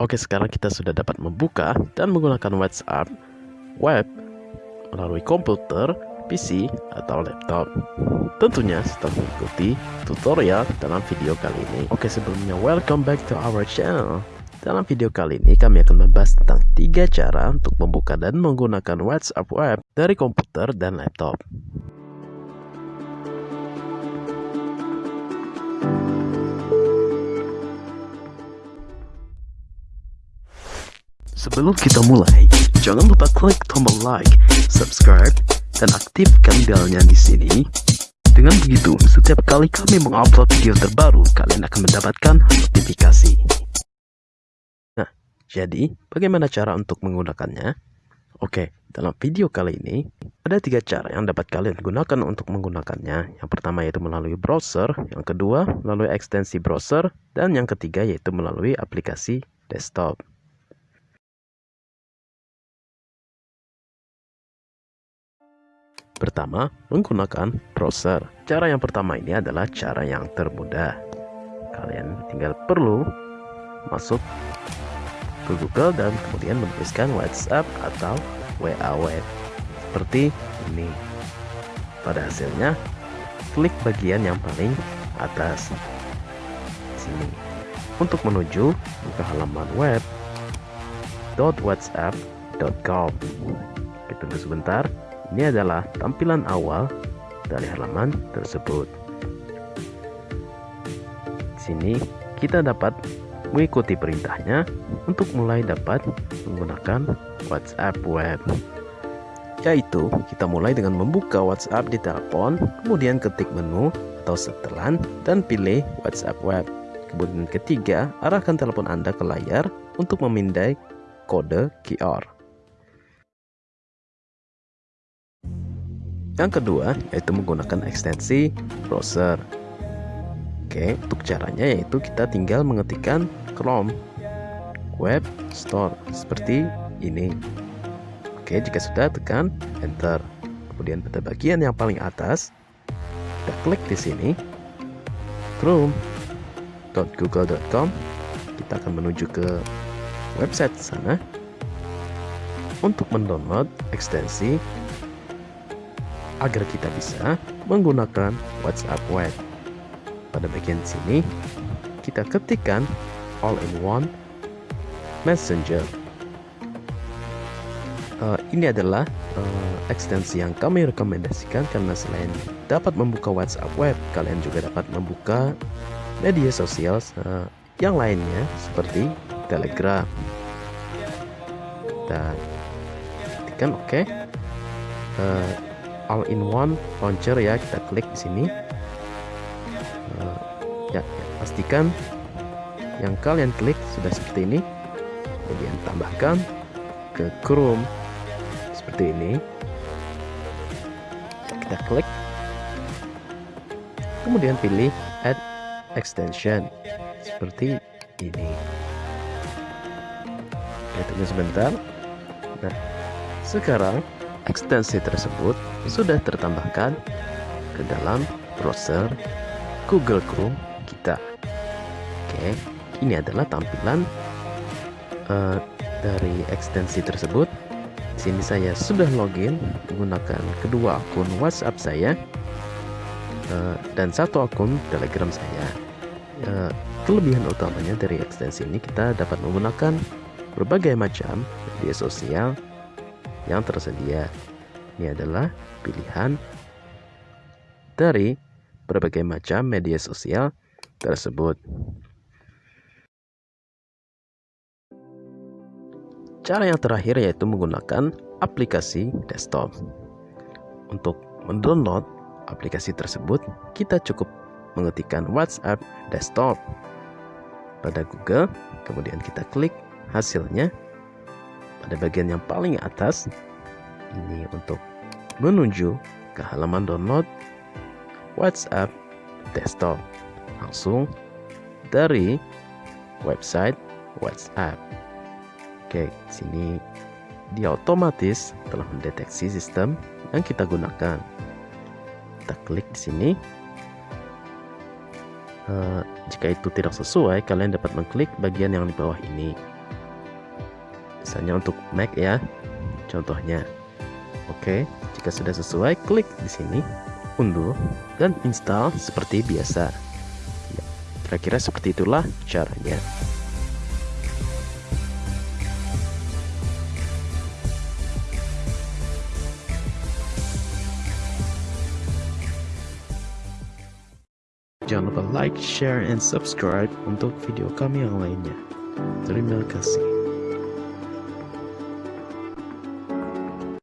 Oke, sekarang kita sudah dapat membuka dan menggunakan WhatsApp web melalui komputer, PC, atau laptop. Tentunya setelah mengikuti tutorial dalam video kali ini. Oke, sebelumnya welcome back to our channel. Dalam video kali ini kami akan membahas tentang tiga cara untuk membuka dan menggunakan WhatsApp web dari komputer dan laptop. Sebelum kita mulai, jangan lupa klik tombol like, subscribe, dan aktifkan belnya di sini. Dengan begitu, setiap kali kami mengupload video terbaru, kalian akan mendapatkan notifikasi. Nah, jadi bagaimana cara untuk menggunakannya? Oke, dalam video kali ini, ada tiga cara yang dapat kalian gunakan untuk menggunakannya. Yang pertama yaitu melalui browser, yang kedua melalui ekstensi browser, dan yang ketiga yaitu melalui aplikasi desktop. Pertama, menggunakan browser. Cara yang pertama ini adalah cara yang termudah. Kalian tinggal perlu masuk ke Google dan kemudian menuliskan WhatsApp atau WA web. Seperti ini. Pada hasilnya, klik bagian yang paling atas. Sini. Untuk menuju ke halaman web .whatsapp.com. Tunggu sebentar. Ini adalah tampilan awal dari halaman tersebut. Di sini kita dapat mengikuti perintahnya untuk mulai dapat menggunakan WhatsApp web. Yaitu, kita mulai dengan membuka WhatsApp di telepon, kemudian ketik menu atau setelan dan pilih WhatsApp web. Kemudian ketiga, arahkan telepon Anda ke layar untuk memindai kode QR. Yang kedua yaitu menggunakan ekstensi browser. Oke, untuk caranya yaitu kita tinggal mengetikkan Chrome Web Store seperti ini. Oke, jika sudah tekan enter. Kemudian pada bagian yang paling atas kita klik di sini chrome.google.com kita akan menuju ke website sana untuk mendownload ekstensi agar kita bisa menggunakan WhatsApp web. Pada bagian sini, kita ketikkan all-in-one messenger. Uh, ini adalah uh, ekstensi yang kami rekomendasikan karena selain dapat membuka WhatsApp web, kalian juga dapat membuka media sosial uh, yang lainnya seperti Telegram. Ketikkan oke. Okay. Uh, all-in-one launcher ya. Kita klik di sini. Uh, ya, ya pastikan yang kalian klik sudah seperti ini. Kemudian tambahkan ke Chrome. Seperti ini. Kita klik. Kemudian pilih add extension. Seperti ini. Kita tunggu sebentar. Nah sekarang ekstensi tersebut sudah tertambahkan ke dalam browser Google Chrome kita. Oke, ini adalah tampilan uh, dari ekstensi tersebut. Di sini saya sudah login menggunakan kedua akun WhatsApp saya uh, dan satu akun Telegram saya. Uh, kelebihan utamanya dari ekstensi ini kita dapat menggunakan berbagai macam media sosial yang tersedia. Ini adalah pilihan dari berbagai macam media sosial tersebut. Cara yang terakhir yaitu menggunakan aplikasi desktop. Untuk mendownload aplikasi tersebut, kita cukup mengetikkan WhatsApp desktop pada Google, kemudian kita klik hasilnya pada bagian yang paling atas ini untuk menuju ke halaman download WhatsApp desktop langsung dari website WhatsApp. Oke, sini dia otomatis telah mendeteksi sistem yang kita gunakan. Kita klik di sini. Uh, jika itu tidak sesuai, kalian dapat mengklik bagian yang di bawah ini Misalnya untuk Mac ya, contohnya. Oke, jika sudah sesuai, klik di sini, unduh, dan install seperti biasa. Ya, kira-kira seperti itulah caranya. Jangan lupa like, share, and subscribe untuk video kami yang lainnya. Terima kasih.